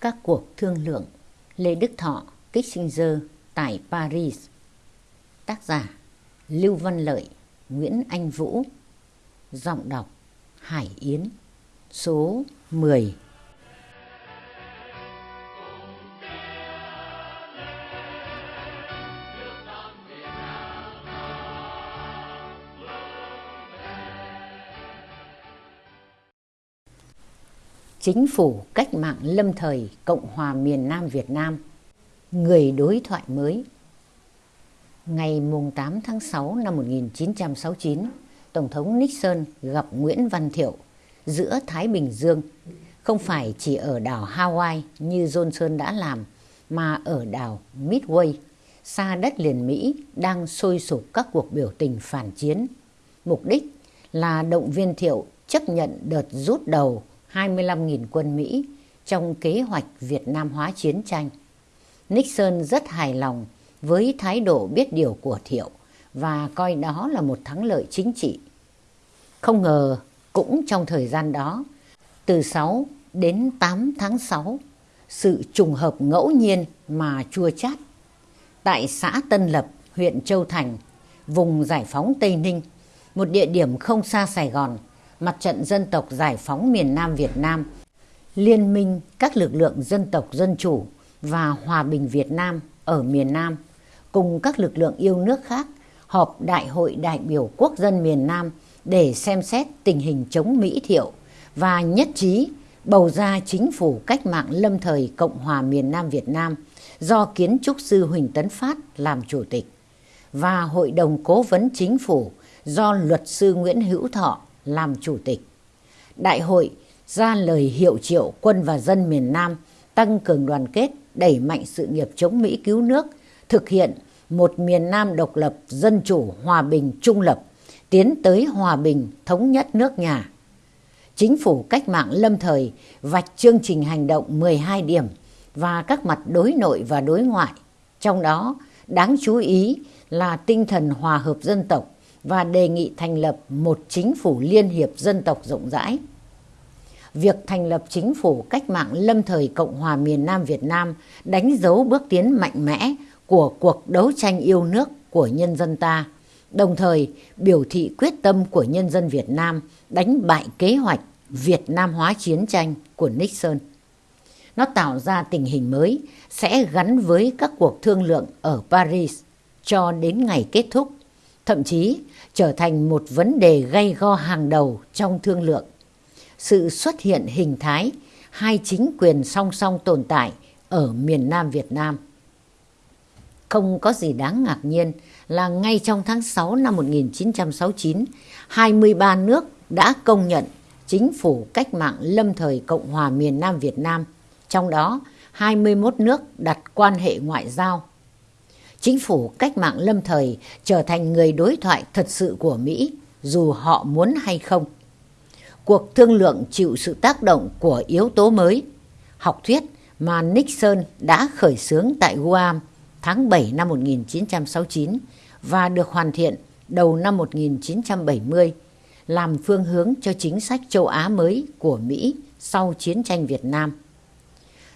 Các cuộc thương lượng Lê Đức Thọ, Kissinger tại Paris. Tác giả Lưu Văn Lợi, Nguyễn Anh Vũ. Giọng đọc Hải Yến. Số 10 Chính phủ cách mạng lâm thời Cộng hòa miền Nam Việt Nam Người đối thoại mới Ngày 8 tháng 6 năm 1969, Tổng thống Nixon gặp Nguyễn Văn Thiệu giữa Thái Bình Dương, không phải chỉ ở đảo Hawaii như Johnson đã làm, mà ở đảo Midway, xa đất liền Mỹ đang sôi sục các cuộc biểu tình phản chiến. Mục đích là động viên Thiệu chấp nhận đợt rút đầu 25.000 quân Mỹ trong kế hoạch Việt Nam hóa chiến tranh. Nixon rất hài lòng với thái độ biết điều của Thiệu và coi đó là một thắng lợi chính trị. Không ngờ cũng trong thời gian đó, từ 6 đến 8 tháng 6, sự trùng hợp ngẫu nhiên mà chua chát. Tại xã Tân Lập, huyện Châu Thành, vùng giải phóng Tây Ninh, một địa điểm không xa Sài Gòn, Mặt trận Dân tộc Giải phóng miền Nam Việt Nam, Liên minh các lực lượng dân tộc dân chủ và hòa bình Việt Nam ở miền Nam cùng các lực lượng yêu nước khác họp Đại hội đại biểu quốc dân miền Nam để xem xét tình hình chống Mỹ thiệu và nhất trí bầu ra chính phủ cách mạng lâm thời Cộng hòa miền Nam Việt Nam do kiến trúc sư Huỳnh Tấn Phát làm chủ tịch và Hội đồng Cố vấn Chính phủ do luật sư Nguyễn Hữu Thọ làm chủ tịch. Đại hội ra lời hiệu triệu quân và dân miền Nam tăng cường đoàn kết, đẩy mạnh sự nghiệp chống Mỹ cứu nước, thực hiện một miền Nam độc lập, dân chủ, hòa bình, trung lập, tiến tới hòa bình, thống nhất nước nhà. Chính phủ cách mạng lâm thời vạch chương trình hành động 12 điểm và các mặt đối nội và đối ngoại. Trong đó, đáng chú ý là tinh thần hòa hợp dân tộc, và đề nghị thành lập một chính phủ liên hiệp dân tộc rộng rãi. Việc thành lập chính phủ cách mạng lâm thời Cộng hòa miền Nam Việt Nam đánh dấu bước tiến mạnh mẽ của cuộc đấu tranh yêu nước của nhân dân ta, đồng thời biểu thị quyết tâm của nhân dân Việt Nam đánh bại kế hoạch Việt Nam hóa chiến tranh của Nixon. Nó tạo ra tình hình mới sẽ gắn với các cuộc thương lượng ở Paris cho đến ngày kết thúc thậm chí trở thành một vấn đề gây go hàng đầu trong thương lượng. Sự xuất hiện hình thái hai chính quyền song song tồn tại ở miền Nam Việt Nam. Không có gì đáng ngạc nhiên là ngay trong tháng 6 năm 1969, 23 nước đã công nhận chính phủ cách mạng lâm thời Cộng hòa miền Nam Việt Nam, trong đó 21 nước đặt quan hệ ngoại giao chính phủ cách mạng lâm thời trở thành người đối thoại thật sự của Mỹ dù họ muốn hay không. Cuộc thương lượng chịu sự tác động của yếu tố mới, học thuyết mà Nixon đã khởi xướng tại Guam tháng 7 năm 1969 và được hoàn thiện đầu năm 1970 làm phương hướng cho chính sách châu Á mới của Mỹ sau chiến tranh Việt Nam.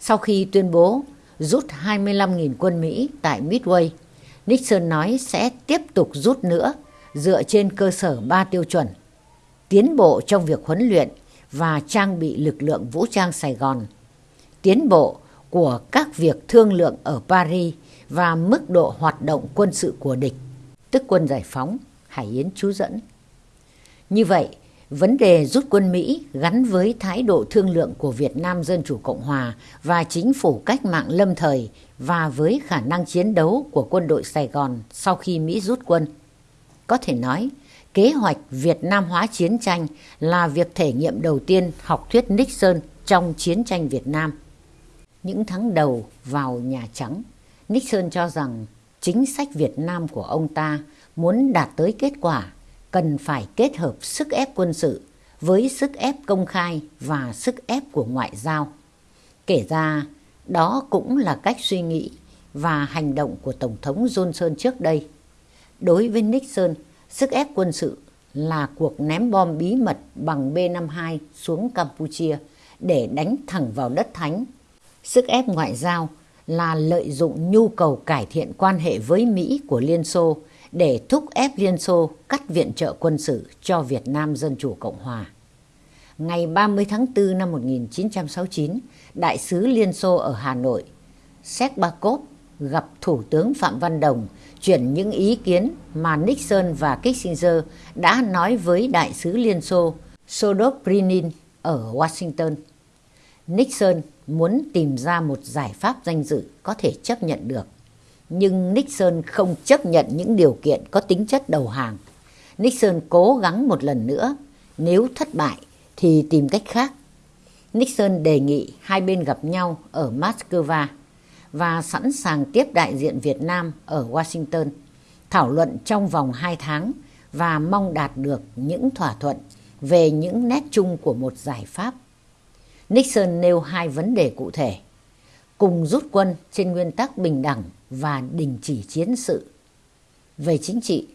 Sau khi tuyên bố rút 25.000 quân Mỹ tại Midway. Nixon nói sẽ tiếp tục rút nữa dựa trên cơ sở ba tiêu chuẩn. Tiến bộ trong việc huấn luyện và trang bị lực lượng vũ trang Sài Gòn. Tiến bộ của các việc thương lượng ở Paris và mức độ hoạt động quân sự của địch, tức quân giải phóng, Hải Yến chú dẫn. Như vậy, Vấn đề rút quân Mỹ gắn với thái độ thương lượng của Việt Nam Dân Chủ Cộng Hòa và chính phủ cách mạng lâm thời và với khả năng chiến đấu của quân đội Sài Gòn sau khi Mỹ rút quân. Có thể nói, kế hoạch Việt Nam hóa chiến tranh là việc thể nghiệm đầu tiên học thuyết Nixon trong chiến tranh Việt Nam. Những tháng đầu vào Nhà Trắng, Nixon cho rằng chính sách Việt Nam của ông ta muốn đạt tới kết quả cần phải kết hợp sức ép quân sự với sức ép công khai và sức ép của ngoại giao. Kể ra, đó cũng là cách suy nghĩ và hành động của Tổng thống Johnson trước đây. Đối với Nixon, sức ép quân sự là cuộc ném bom bí mật bằng B-52 xuống Campuchia để đánh thẳng vào đất thánh. Sức ép ngoại giao là lợi dụng nhu cầu cải thiện quan hệ với Mỹ của Liên Xô để thúc ép Liên Xô cắt viện trợ quân sự cho Việt Nam Dân Chủ Cộng Hòa. Ngày 30 tháng 4 năm 1969, Đại sứ Liên Xô ở Hà Nội, Shekbakov gặp Thủ tướng Phạm Văn Đồng chuyển những ý kiến mà Nixon và Kissinger đã nói với Đại sứ Liên Xô Sodoprinin ở Washington. Nixon muốn tìm ra một giải pháp danh dự có thể chấp nhận được. Nhưng Nixon không chấp nhận những điều kiện có tính chất đầu hàng. Nixon cố gắng một lần nữa, nếu thất bại thì tìm cách khác. Nixon đề nghị hai bên gặp nhau ở Moscow và sẵn sàng tiếp đại diện Việt Nam ở Washington, thảo luận trong vòng 2 tháng và mong đạt được những thỏa thuận về những nét chung của một giải pháp. Nixon nêu hai vấn đề cụ thể, cùng rút quân trên nguyên tắc bình đẳng và đình chỉ chiến sự. Về chính trị,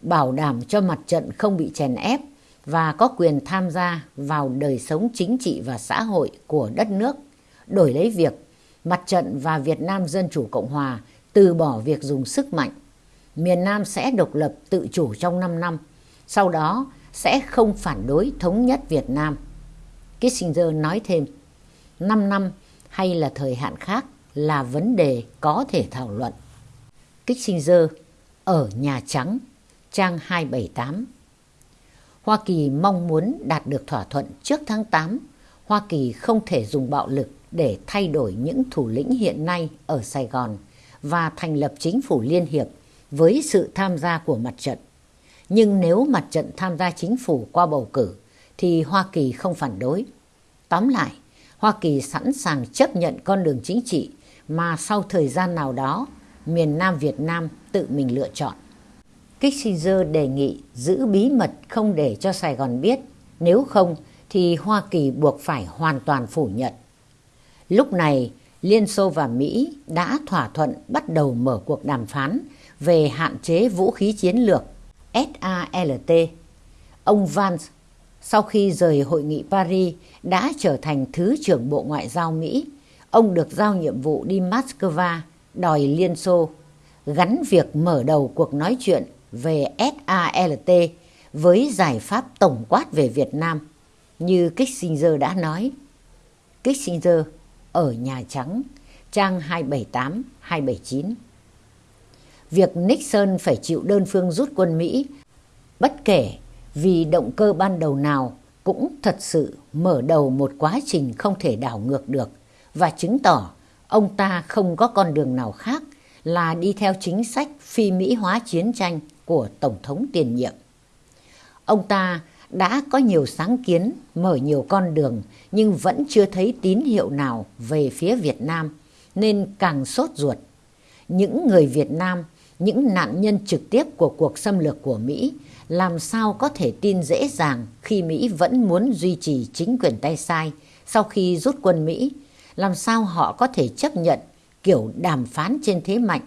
bảo đảm cho mặt trận không bị chèn ép và có quyền tham gia vào đời sống chính trị và xã hội của đất nước, đổi lấy việc mặt trận và Việt Nam Dân Chủ Cộng Hòa từ bỏ việc dùng sức mạnh. Miền Nam sẽ độc lập tự chủ trong 5 năm, sau đó sẽ không phản đối thống nhất Việt Nam. Kissinger nói thêm, 5 năm hay là thời hạn khác là vấn đề có thể thảo luận. Kissinger ở Nhà Trắng, trang 278 Hoa Kỳ mong muốn đạt được thỏa thuận trước tháng 8. Hoa Kỳ không thể dùng bạo lực để thay đổi những thủ lĩnh hiện nay ở Sài Gòn và thành lập chính phủ liên hiệp với sự tham gia của mặt trận. Nhưng nếu mặt trận tham gia chính phủ qua bầu cử thì Hoa Kỳ không phản đối. Tóm lại, Hoa Kỳ sẵn sàng chấp nhận con đường chính trị mà sau thời gian nào đó miền Nam Việt Nam tự mình lựa chọn. Kissinger đề nghị giữ bí mật không để cho Sài Gòn biết, nếu không thì Hoa Kỳ buộc phải hoàn toàn phủ nhận. Lúc này, Liên Xô và Mỹ đã thỏa thuận bắt đầu mở cuộc đàm phán về hạn chế vũ khí chiến lược SALT. Ông Vance, sau khi rời hội nghị Paris, đã trở thành Thứ trưởng Bộ Ngoại giao Mỹ. Ông được giao nhiệm vụ đi Moscow đòi Liên Xô, gắn việc mở đầu cuộc nói chuyện về SALT với giải pháp tổng quát về Việt Nam, như Kissinger đã nói. Kissinger ở Nhà Trắng, trang 278-279. Việc Nixon phải chịu đơn phương rút quân Mỹ, bất kể vì động cơ ban đầu nào cũng thật sự mở đầu một quá trình không thể đảo ngược được và chứng tỏ ông ta không có con đường nào khác là đi theo chính sách phi Mỹ hóa chiến tranh của Tổng thống tiền nhiệm. Ông ta đã có nhiều sáng kiến, mở nhiều con đường nhưng vẫn chưa thấy tín hiệu nào về phía Việt Nam nên càng sốt ruột. Những người Việt Nam, những nạn nhân trực tiếp của cuộc xâm lược của Mỹ làm sao có thể tin dễ dàng khi Mỹ vẫn muốn duy trì chính quyền tay sai sau khi rút quân Mỹ, làm sao họ có thể chấp nhận kiểu đàm phán trên thế mạnh,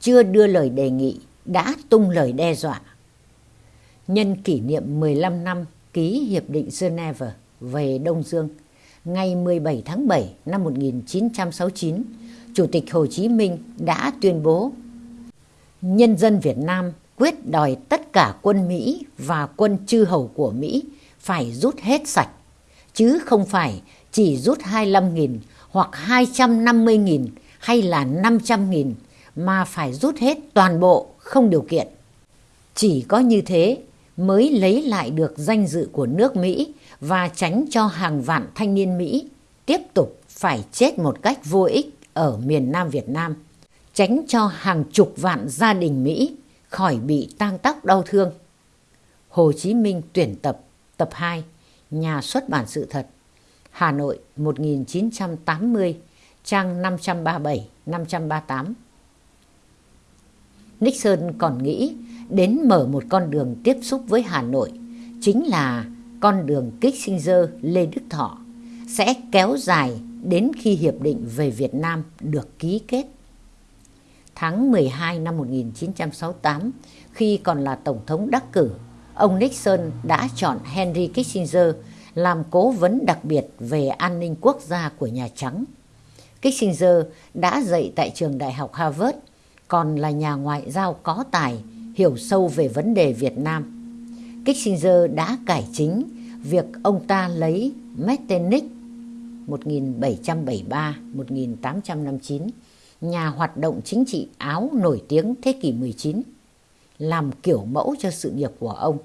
chưa đưa lời đề nghị, đã tung lời đe dọa. Nhân kỷ niệm 15 năm ký Hiệp định Geneva về Đông Dương, ngày 17 tháng 7 năm 1969, Chủ tịch Hồ Chí Minh đã tuyên bố Nhân dân Việt Nam quyết đòi tất cả quân Mỹ và quân chư hầu của Mỹ phải rút hết sạch, chứ không phải chỉ rút 25.000 hoặc 250.000 hay là 500.000 mà phải rút hết toàn bộ không điều kiện. Chỉ có như thế mới lấy lại được danh dự của nước Mỹ và tránh cho hàng vạn thanh niên Mỹ tiếp tục phải chết một cách vô ích ở miền Nam Việt Nam, tránh cho hàng chục vạn gia đình Mỹ khỏi bị tang tóc đau thương. Hồ Chí Minh tuyển tập tập 2, Nhà xuất bản sự thật, Hà Nội 1980, trang 537-538. Nixon còn nghĩ đến mở một con đường tiếp xúc với Hà Nội, chính là con đường Kissinger Lê Đức Thọ, sẽ kéo dài đến khi Hiệp định về Việt Nam được ký kết. Tháng 12 năm 1968, khi còn là Tổng thống đắc cử, ông Nixon đã chọn Henry Kissinger làm cố vấn đặc biệt về an ninh quốc gia của Nhà Trắng. Kissinger đã dạy tại trường đại học Harvard, còn là nhà ngoại giao có tài, hiểu sâu về vấn đề Việt Nam. Kissinger đã cải chính việc ông ta lấy Metternich 1773-1859, nhà hoạt động chính trị Áo nổi tiếng thế kỷ 19, làm kiểu mẫu cho sự nghiệp của ông.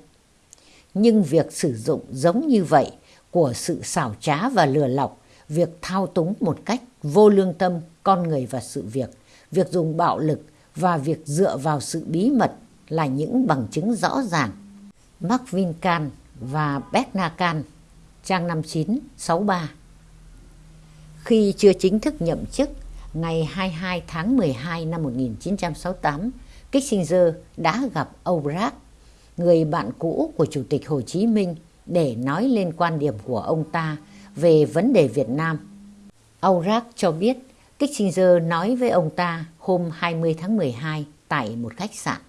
Nhưng việc sử dụng giống như vậy của sự xảo trá và lừa lọc, việc thao túng một cách vô lương tâm con người và sự việc, việc dùng bạo lực và việc dựa vào sự bí mật là những bằng chứng rõ ràng. Mark Vincan và Bernacan, trang 5963 Khi chưa chính thức nhậm chức, ngày 22 tháng 12 năm 1968, Kissinger đã gặp Obrach, người bạn cũ của Chủ tịch Hồ Chí Minh để nói lên quan điểm của ông ta về vấn đề Việt Nam. Aubrac cho biết Kissinger nói với ông ta hôm 20 tháng 12 tại một khách sạn.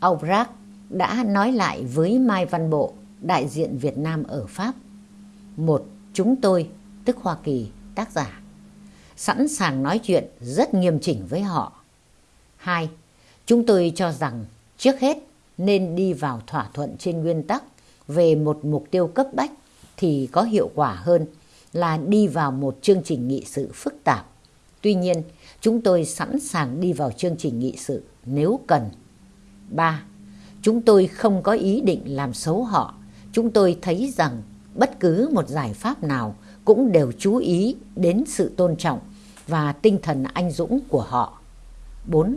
Aubrac đã nói lại với Mai Văn Bộ, đại diện Việt Nam ở Pháp. Một, chúng tôi, tức Hoa Kỳ, tác giả, sẵn sàng nói chuyện rất nghiêm chỉnh với họ. Hai, chúng tôi cho rằng trước hết nên đi vào thỏa thuận trên nguyên tắc về một mục tiêu cấp bách thì có hiệu quả hơn là đi vào một chương trình nghị sự phức tạp. Tuy nhiên, chúng tôi sẵn sàng đi vào chương trình nghị sự nếu cần. 3. Chúng tôi không có ý định làm xấu họ. Chúng tôi thấy rằng bất cứ một giải pháp nào cũng đều chú ý đến sự tôn trọng và tinh thần anh dũng của họ. 4.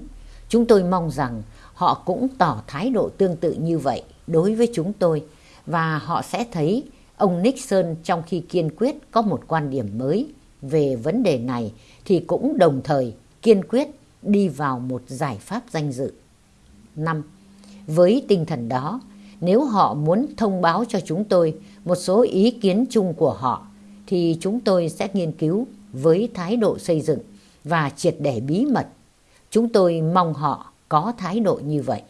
Chúng tôi mong rằng họ cũng tỏ thái độ tương tự như vậy đối với chúng tôi và họ sẽ thấy ông Nixon trong khi kiên quyết có một quan điểm mới về vấn đề này thì cũng đồng thời kiên quyết đi vào một giải pháp danh dự. 5. Với tinh thần đó, nếu họ muốn thông báo cho chúng tôi một số ý kiến chung của họ thì chúng tôi sẽ nghiên cứu với thái độ xây dựng và triệt để bí mật. Chúng tôi mong họ có thái độ như vậy.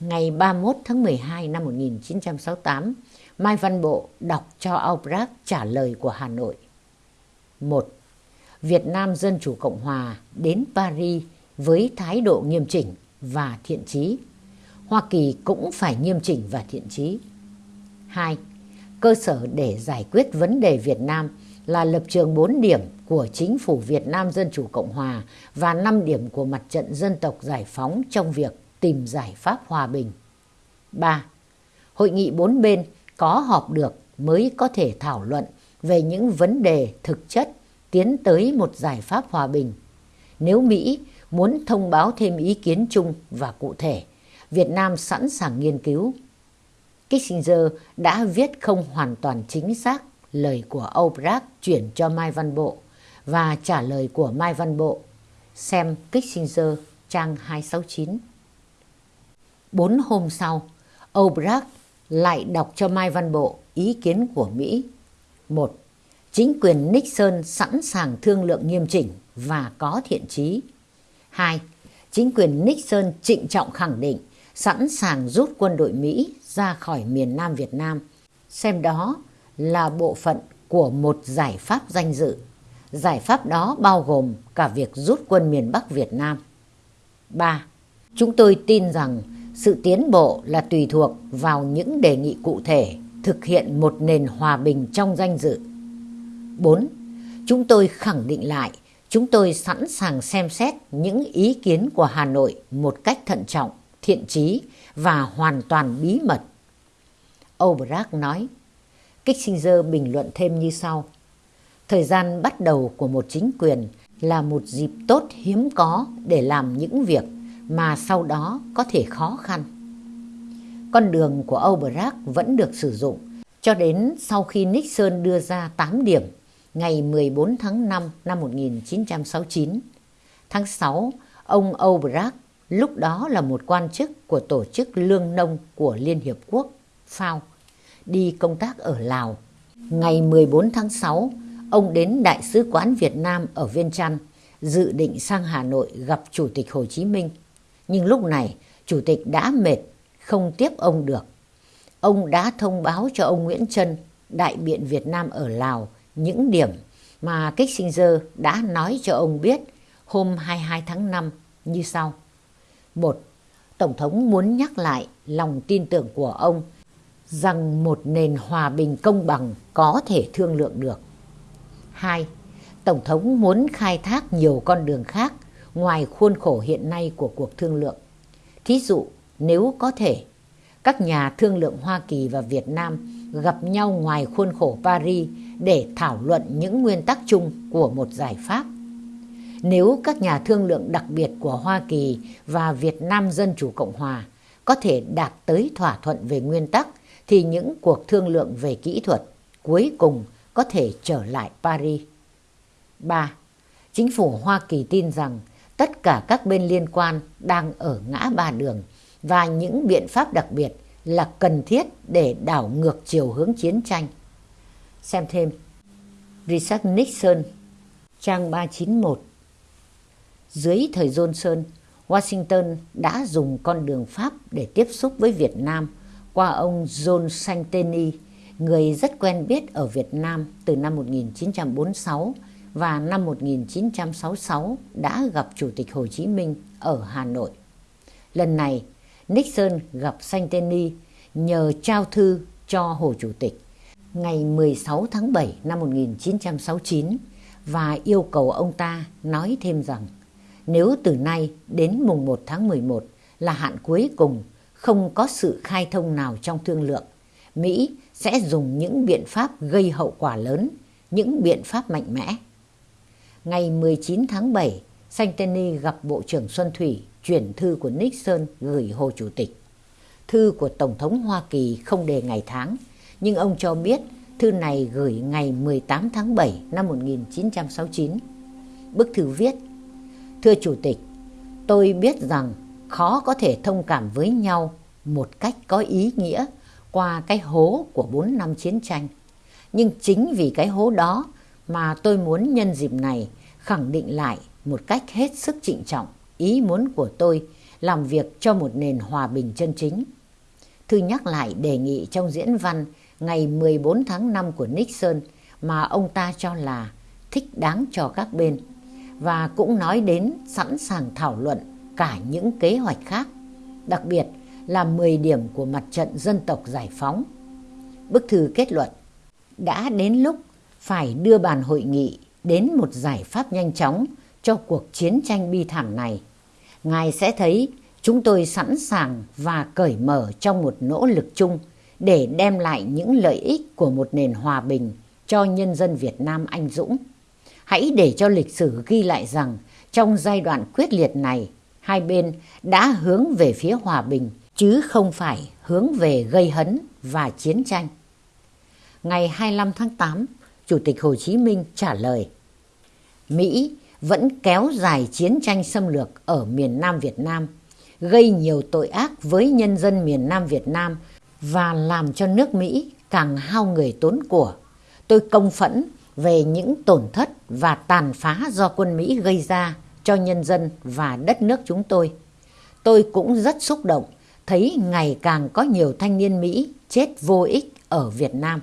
Ngày 31 tháng 12 năm 1968, Mai Văn Bộ đọc cho Albrecht trả lời của Hà Nội. 1. Việt Nam Dân Chủ Cộng Hòa đến Paris với thái độ nghiêm chỉnh và thiện trí. Hoa Kỳ cũng phải nghiêm chỉnh và thiện trí. 2. Cơ sở để giải quyết vấn đề Việt Nam là lập trường 4 điểm của chính phủ Việt Nam Dân Chủ Cộng Hòa và 5 điểm của mặt trận dân tộc giải phóng trong việc tìm giải pháp hòa bình. 3. Hội nghị bốn bên có họp được mới có thể thảo luận về những vấn đề thực chất tiến tới một giải pháp hòa bình. Nếu Mỹ muốn thông báo thêm ý kiến chung và cụ thể, Việt Nam sẵn sàng nghiên cứu. Kissinger đã viết không hoàn toàn chính xác lời của Obrach chuyển cho Mai Văn Bộ và trả lời của Mai Văn Bộ. Xem Kissinger trang 269. Bốn hôm sau, Obrach lại đọc cho Mai Văn Bộ ý kiến của Mỹ. Một, chính quyền Nixon sẵn sàng thương lượng nghiêm chỉnh và có thiện trí. Hai, chính quyền Nixon trịnh trọng khẳng định sẵn sàng rút quân đội Mỹ ra khỏi miền Nam Việt Nam, xem đó là bộ phận của một giải pháp danh dự. Giải pháp đó bao gồm cả việc rút quân miền Bắc Việt Nam. 3. Chúng tôi tin rằng sự tiến bộ là tùy thuộc vào những đề nghị cụ thể thực hiện một nền hòa bình trong danh dự. 4. Chúng tôi khẳng định lại chúng tôi sẵn sàng xem xét những ý kiến của Hà Nội một cách thận trọng, thiện trí và hoàn toàn bí mật. Obrach nói, Kissinger bình luận thêm như sau. Thời gian bắt đầu của một chính quyền là một dịp tốt hiếm có để làm những việc mà sau đó có thể khó khăn. Con đường của Aubrac vẫn được sử dụng cho đến sau khi Nixon đưa ra 8 điểm ngày 14 tháng 5 năm 1969. Tháng 6, ông Aubrac lúc đó là một quan chức của Tổ chức Lương Nông của Liên Hiệp Quốc, FAO, đi công tác ở Lào. Ngày 14 tháng 6, ông đến Đại sứ quán Việt Nam ở Viên Chăn, dự định sang Hà Nội gặp Chủ tịch Hồ Chí Minh. Nhưng lúc này, Chủ tịch đã mệt, không tiếp ông được. Ông đã thông báo cho ông Nguyễn Trân, đại biện Việt Nam ở Lào, những điểm mà Kissinger đã nói cho ông biết hôm 22 tháng 5 như sau. một Tổng thống muốn nhắc lại lòng tin tưởng của ông rằng một nền hòa bình công bằng có thể thương lượng được. 2. Tổng thống muốn khai thác nhiều con đường khác ngoài khuôn khổ hiện nay của cuộc thương lượng. Thí dụ, nếu có thể, các nhà thương lượng Hoa Kỳ và Việt Nam gặp nhau ngoài khuôn khổ Paris để thảo luận những nguyên tắc chung của một giải pháp. Nếu các nhà thương lượng đặc biệt của Hoa Kỳ và Việt Nam Dân Chủ Cộng Hòa có thể đạt tới thỏa thuận về nguyên tắc thì những cuộc thương lượng về kỹ thuật cuối cùng có thể trở lại Paris. 3. Chính phủ Hoa Kỳ tin rằng tất cả các bên liên quan đang ở ngã ba đường và những biện pháp đặc biệt là cần thiết để đảo ngược chiều hướng chiến tranh. Xem thêm Richard Nixon, trang 391 Dưới thời Johnson, Washington đã dùng con đường Pháp để tiếp xúc với Việt Nam qua ông John Santeni, người rất quen biết ở Việt Nam từ năm 1946 và năm 1966 đã gặp Chủ tịch Hồ Chí Minh ở Hà Nội. Lần này, Nixon gặp Santeni nhờ trao thư cho Hồ Chủ tịch ngày 16 tháng 7 năm 1969 và yêu cầu ông ta nói thêm rằng nếu từ nay đến mùng 1 tháng 11 là hạn cuối cùng không có sự khai thông nào trong thương lượng, Mỹ sẽ dùng những biện pháp gây hậu quả lớn, những biện pháp mạnh mẽ. Ngày 19 tháng 7, Santini gặp Bộ trưởng Xuân Thủy chuyển thư của Nixon gửi Hồ Chủ tịch. Thư của Tổng thống Hoa Kỳ không đề ngày tháng, nhưng ông cho biết thư này gửi ngày 18 tháng 7 năm 1969. Bức thư viết, Thưa Chủ tịch, tôi biết rằng khó có thể thông cảm với nhau một cách có ý nghĩa qua cái hố của 4 năm chiến tranh. Nhưng chính vì cái hố đó mà tôi muốn nhân dịp này khẳng định lại một cách hết sức trịnh trọng ý muốn của tôi làm việc cho một nền hòa bình chân chính. Thư nhắc lại đề nghị trong diễn văn ngày 14 tháng 5 của Nixon mà ông ta cho là thích đáng cho các bên và cũng nói đến sẵn sàng thảo luận cả những kế hoạch khác, đặc biệt là 10 điểm của mặt trận dân tộc giải phóng. Bức thư kết luận đã đến lúc phải đưa bàn hội nghị đến một giải pháp nhanh chóng cho cuộc chiến tranh bi thảm này. Ngài sẽ thấy chúng tôi sẵn sàng và cởi mở trong một nỗ lực chung để đem lại những lợi ích của một nền hòa bình cho nhân dân Việt Nam anh dũng. Hãy để cho lịch sử ghi lại rằng trong giai đoạn quyết liệt này, hai bên đã hướng về phía hòa bình chứ không phải hướng về gây hấn và chiến tranh. Ngày 25 tháng 8, Chủ tịch Hồ Chí Minh trả lời Mỹ vẫn kéo dài chiến tranh xâm lược ở miền Nam Việt Nam, gây nhiều tội ác với nhân dân miền Nam Việt Nam và làm cho nước Mỹ càng hao người tốn của. Tôi công phẫn về những tổn thất và tàn phá do quân Mỹ gây ra cho nhân dân và đất nước chúng tôi. Tôi cũng rất xúc động thấy ngày càng có nhiều thanh niên Mỹ chết vô ích ở Việt Nam.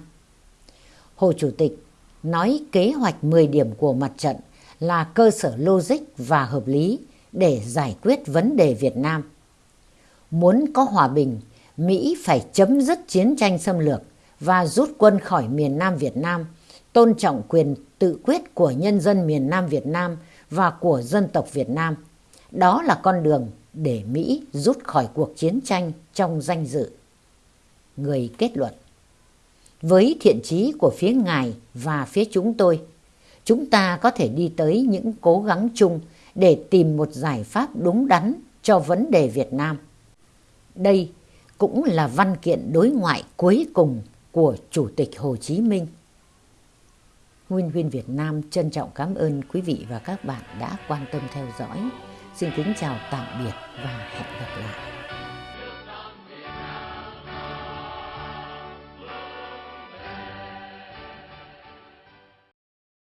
Hồ Chủ tịch nói kế hoạch 10 điểm của mặt trận là cơ sở logic và hợp lý để giải quyết vấn đề Việt Nam. Muốn có hòa bình, Mỹ phải chấm dứt chiến tranh xâm lược và rút quân khỏi miền Nam Việt Nam, tôn trọng quyền tự quyết của nhân dân miền Nam Việt Nam và của dân tộc Việt Nam. Đó là con đường để Mỹ rút khỏi cuộc chiến tranh trong danh dự. Người kết luận Với thiện trí của phía Ngài và phía chúng tôi, chúng ta có thể đi tới những cố gắng chung để tìm một giải pháp đúng đắn cho vấn đề Việt Nam. Đây cũng là văn kiện đối ngoại cuối cùng của Chủ tịch Hồ Chí Minh. Nguyên Huyên Việt Nam trân trọng cảm ơn quý vị và các bạn đã quan tâm theo dõi. Xin kính chào tạm biệt và hẹn gặp lại.